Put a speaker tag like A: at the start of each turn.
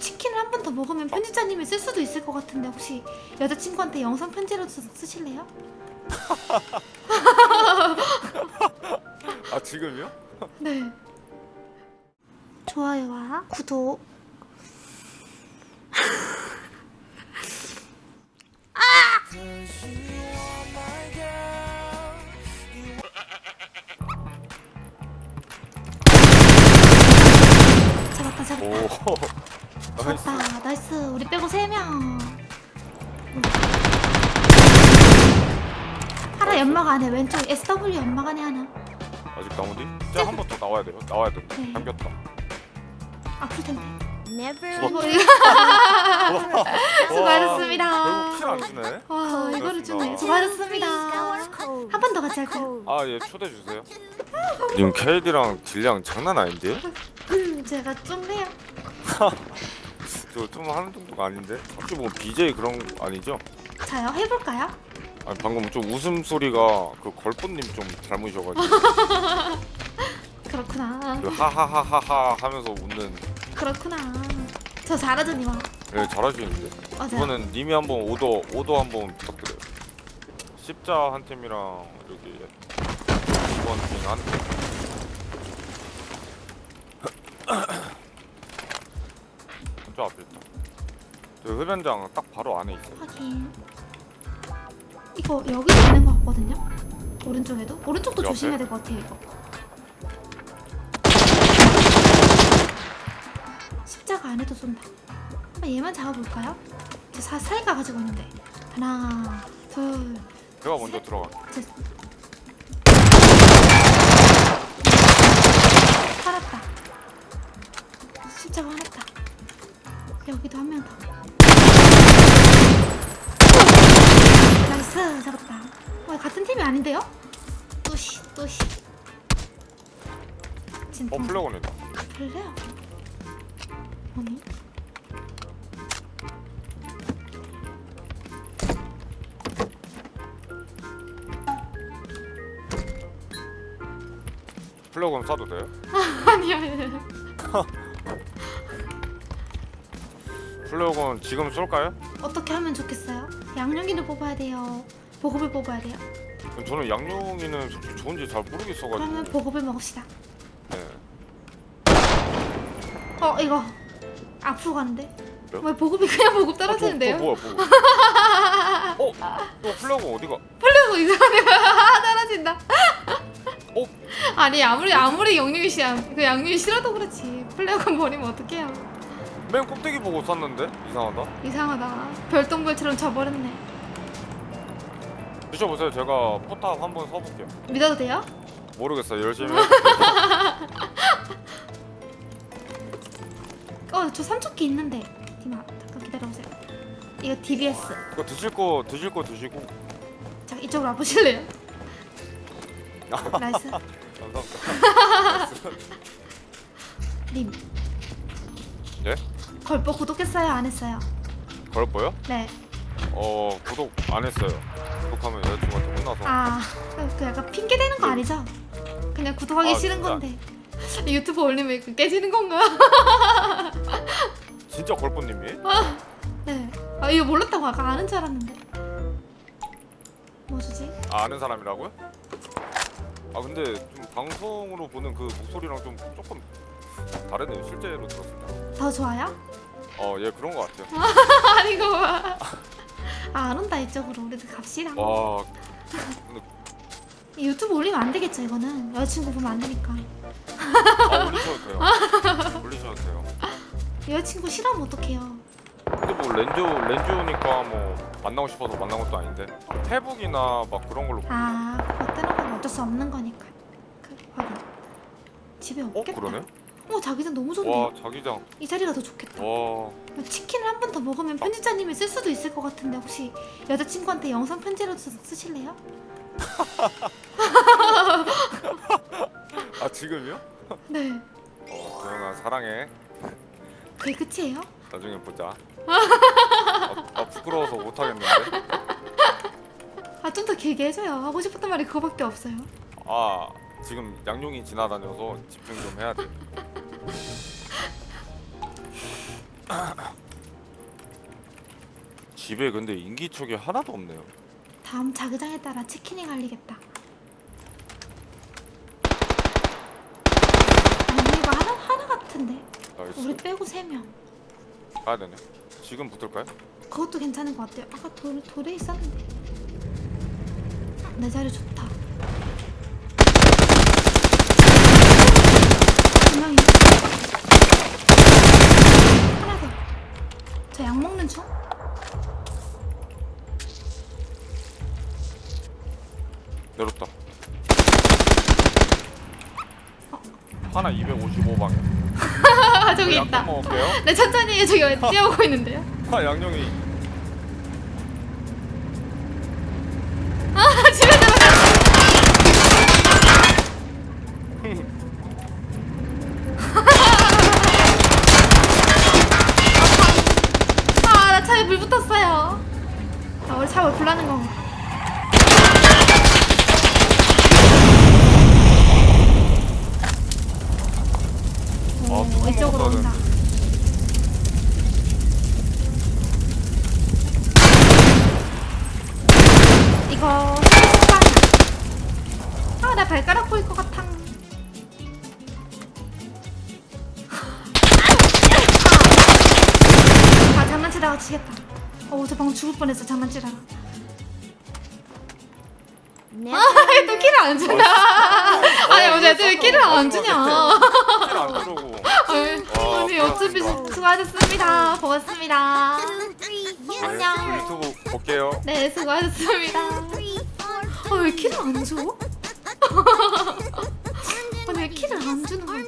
A: 치킨을 한 번 더 먹으면 편집자님이 쓸 수도 있을 것 같은데 혹시 여자친구한테 영상 편지라도 쓰- 쓰실래요?
B: 아 지금요?
A: 네. 좋아요와 구독. 잡았다 잡았다.
B: 오 Nice
A: 잡았다. Nice. 우리 빼고 3명. 하나 연막 안에 왼쪽 SW 연막 안에 하나.
B: 아직 나오니? 진짜 한번 더 나와야 돼요? 나와야 돼
A: 네.
B: 당겼다.
A: 아플 텐데.
B: 와,
A: 수고하셨습니다.
B: 결국 kill 안 주네.
A: 와 이거를 주네. 수고하셨습니다. 한 번 더 같이 할까요?
B: 아예 초대 주세요. 님 KD랑 deal량 장난 아닌데?
A: 음, 제가 좀 해요
B: 저좀 하는 정도가 아닌데? 혹시 뭐 BJ 그런 거 아니죠?
A: 자요 해볼까요?
B: 아니 방금 좀 웃음소리가 그 걸꽃님 좀 닮으셔가지고.
A: 그렇구나.
B: 그 하하하하하 하면서 웃는.
A: 그렇구나. 저 잘하죠 니마
B: 예 잘하시는데.
A: 맞아요.
B: 이번엔 님이 한번 오더 오더 한번 부탁드려요. 십자 한 팀이랑 여기 이번 팀한 팀. 저 앞에 있다 저 흡연장 딱 바로 안에 있어요
A: 확인 이거 여기도 있는 것 같거든요? 오른쪽에도? 오른쪽도
B: 옆에?
A: 조심해야 될 것 같아요 이거 십자가 안에도 쏜다 한번 얘만 잡아볼까요? 저 사, 사이가 가지고 있는데 하나 둘
B: 제가 먼저 들어가
A: 셋. 살았다 십자가 화났다 여기도 한 명 더. 나이스 잡았다. 와 같은 팀이 아닌데요? 또시 또시 진짜.
B: 어 플래곤이다.
A: 별래요? 뭐니?
B: 플래곤 쏴도 돼요?
A: 아니야
B: 플래곤 지금 쏠까요?
A: 어떻게 하면 좋겠어요? 양념기를 뽑아야 돼요 보급을 뽑아야 돼요
B: 저는 솔직히 좋은지 잘 모르겠어가지고
A: 그러면 보급을 먹읍시다
B: 네.
A: 어 이거 앞으로 가는데
B: 왜요?
A: 왜 보급이 그냥 보급
B: 어,
A: 떨어지는데요?
B: 또, 또 뭐야 보고 어? 또 플래곤 어디가?
A: 플레고 이상하네 떨어진다
B: 어?
A: 아니 아무리 아무리 영유이 씨야 그 양유이 싫어도 그렇지 플레고 버리면 어떡해요
B: 맨 꼭대기 보고 쐈는데? 이상하다.
A: 이상하다. 별똥별처럼 져버렸네.
B: 드셔보세요. 제가 포탑 한번 써볼게요.
A: 믿어도 돼요?
B: 모르겠어요. 열심히
A: 어저 삼척기 있는데. 디마 잠깐 기다려보세요. 이거 DBS
B: 그거 드실 거 드실 거 드시고.
A: 자 이쪽으로 와보실래요?
B: 아,
A: 나이스.
B: 감사합니다.
A: 님.
B: 네?
A: 걸보 구독했어요 안 했어요?
B: 걸보요?
A: 네
B: 어 구독 안 했어요 구독하면 여자친구한테 혼나서
A: 아, 그 약간 핑계 대는 거 아니죠? 그냥 구독하기
B: 아,
A: 싫은
B: 진짜.
A: 건데 유튜브 올리면 깨지는 건가?
B: 진짜 걸보님이?
A: 네. 아 이거 몰랐다고 아까 아는 줄 알았는데. 뭐 주지?
B: 아, 아는 사람이라고요? 아 근데 좀 방송으로 보는 그 목소리랑 좀 조금 다르네요 실제로 들었을 때.
A: 더 좋아요?
B: 어 예 그런 거 같아요.
A: 아니고 봐. 아 안 온다 이쪽으로 우리도 갑시다.
B: 와
A: 유튜브 올리면 안 되겠죠 이거는 여자친구 보면 안 되니까.
B: 아, 올리셔도 돼요. 올리셔도 돼요.
A: 여자친구 싫어하면 어떡해요?
B: 근데 뭐 렌즈 렌즈니까 뭐 만나고 싶어서 만난 것도 아닌데 페북이나 막 그런 걸로.
A: 아 그거 뜨는 건 어쩔 수 없는 거니까. 그 확인. 집에
B: 어
A: 없겠다.
B: 그러네.
A: 어 자기장 너무 좋네.
B: 와 자기장.
A: 이 자리가 더 좋겠다.
B: 와
A: 치킨을 한 번 더 먹으면 편집자님이 쓸 수도 있을 것 같은데 혹시 여자친구한테 영상 쓰- 쓰실래요?
B: 아 지금요?
A: 네.
B: 어 도영아 사랑해.
A: 그게 끝이에요?
B: 나중에 보자. 아, 아 부끄러워서 못 하겠는데.
A: 아 좀 더 길게 해줘요. 하고 싶었던 말이 그거밖에 없어요.
B: 아 지금 양용이 지나다녀서 집중 좀 해야 돼. 집에 근데 인기척이 하나도 없네요.
A: 다음 자기장에 따라 치킨이 갈리겠다. 이거 하나 하나 같은데.
B: Nice.
A: 우리 빼고 세 명.
B: 가야 되네. 지금 붙을까요?
A: 그것도 괜찮은 것 같아요. 아까 돌 돌에 있었는데. 내 자리 좋다. 하나
B: 255방에.
A: 아 저기 있다.
B: 먹을게요.
A: 네 천천히 저기 뛰어오고 있는데요.
B: 아 양념이
A: 이거 식빵이야. 아나 발가락 보일 것 같아. 아 장난치다가 치겠다. 어저 방금 죽을 뻔했어 장난치다가.
C: Never.
A: 또 키를 안 주냐? 아니 어제 왜 키를 안 주냐?
B: 주려고.
A: 아유,
B: 와,
A: 아니 어차피
B: 고맙습니다.
A: 수고하셨습니다. 고맙습니다.
C: Three,
B: 네,
A: 안녕.
B: 유튜브 볼게요.
A: 네 수고하셨습니다. 아 왜 키를 안 줘? 아니 왜 키를 안 주는 거야?